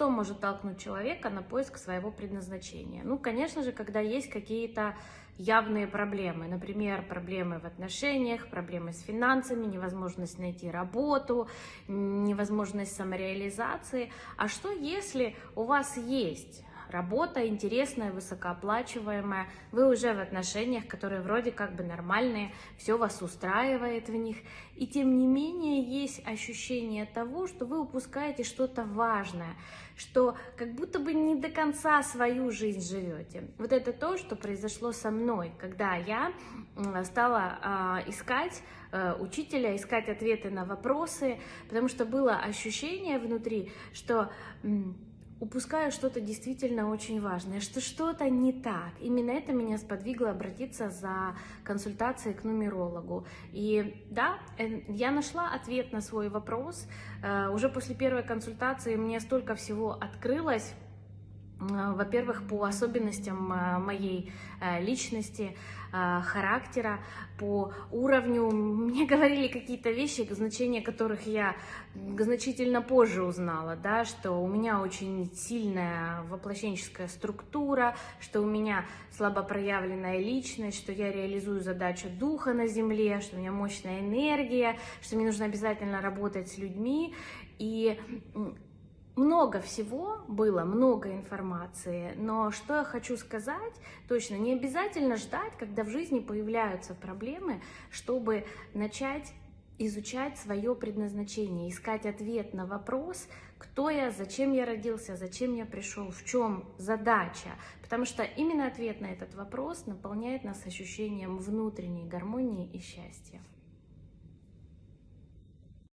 что может толкнуть человека на поиск своего предназначения? Ну, конечно же, когда есть какие-то явные проблемы. Например, проблемы в отношениях, проблемы с финансами, невозможность найти работу, невозможность самореализации. А что если у вас есть работа интересная, высокооплачиваемая, вы уже в отношениях, которые вроде как бы нормальные, все вас устраивает в них, и тем не менее есть ощущение того, что вы упускаете что-то важное, что как будто бы не до конца свою жизнь живете. Вот это то, что произошло со мной, когда я стала э, искать э, учителя, искать ответы на вопросы, потому что было ощущение внутри, что упускаю что-то действительно очень важное, что что-то не так. Именно это меня сподвигло обратиться за консультацией к нумерологу. И да, э, я нашла ответ на свой вопрос. Э, уже после первой консультации мне столько всего открылось, во-первых, по особенностям э, моей э, личности, характера, по уровню. Мне говорили какие-то вещи, значения которых я значительно позже узнала, да, что у меня очень сильная воплощенческая структура, что у меня слабо проявленная личность, что я реализую задачу духа на земле, что у меня мощная энергия, что мне нужно обязательно работать с людьми. И много всего было, много информации, но что я хочу сказать, точно, не обязательно ждать, когда в жизни появляются проблемы, чтобы начать изучать свое предназначение, искать ответ на вопрос, кто я, зачем я родился, зачем я пришел, в чем задача. Потому что именно ответ на этот вопрос наполняет нас ощущением внутренней гармонии и счастья.